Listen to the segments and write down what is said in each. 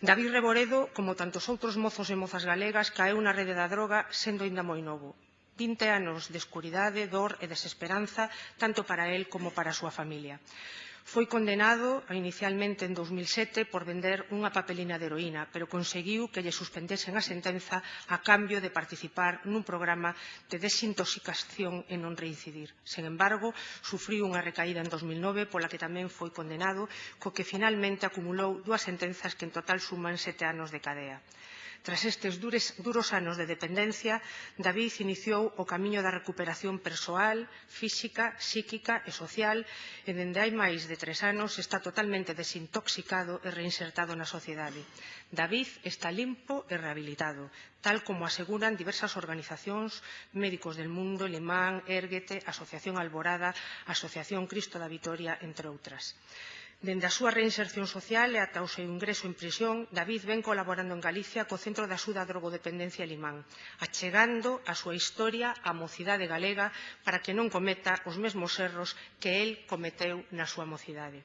David Reboredo, como tantos outros mozos e mozas galegas, caeu na rede da droga sendo ainda moi novo. 20 anos de escuridade, dor e desesperanza, tanto para él como para a súa familia. Foi condenado inicialmente en 2007 por vender unha papelina de heroína, pero conseguiu que lle suspendesen a sentenza a cambio de participar nun programa de desintoxicación e non reincidir. Sen embargo, sufriu unha recaída en 2009 pola que tamén foi condenado, co que finalmente acumulou dúas sentenzas que en total suman sete anos de cadea. Tras estes dures, duros anos de dependencia, David iniciou o camiño da recuperación persoal, física, psíquica e social e dende hai máis de tres anos está totalmente desintoxicado e reinsertado na sociedade. David está limpo e rehabilitado, tal como aseguran diversas organizacións, médicos del mundo, Lemán, Érguete, Asociación Alborada, Asociación Cristo da Vitoria, entre outras. Dende a súa reinserción social e ata o seu ingreso en prisión, David ven colaborando en Galicia co Centro de Axuda a Drogodependencia Limán, achegando a súa historia á mocidade galega para que non cometa os mesmos erros que el cometeu na súa mocidade.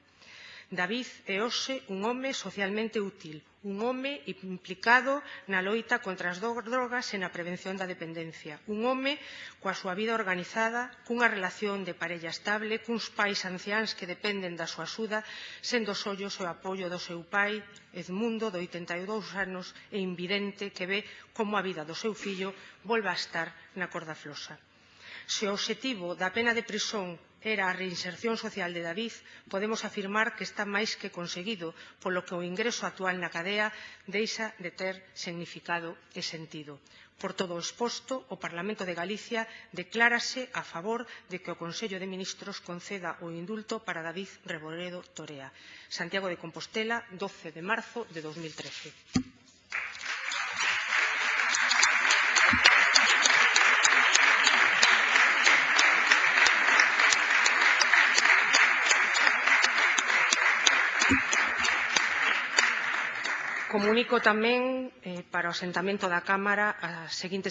David é hoxe un home socialmente útil, un home implicado na loita contra as drogas e na prevención da dependencia, un home coa súa vida organizada, cunha relación de parella estable, cuns pais anciáns que dependen da súa axuda, sendo os ollos o apoio do seu pai, Edmundo, de 82 anos, e invidente que ve como a vida do seu fillo volve a estar na corda flosa. Se o obxectivo da pena de prisión era a reinserción social de David, podemos afirmar que está máis que conseguido, polo que o ingreso actual na cadea deixa de ter significado e sentido. Por todo o exposto, o Parlamento de Galicia declárase a favor de que o Consello de Ministros conceda o indulto para David Reboredo Torea. Santiago de Compostela, 12 de marzo de 2013. Comunico tamén eh, para o asentamento da Cámara as seguintes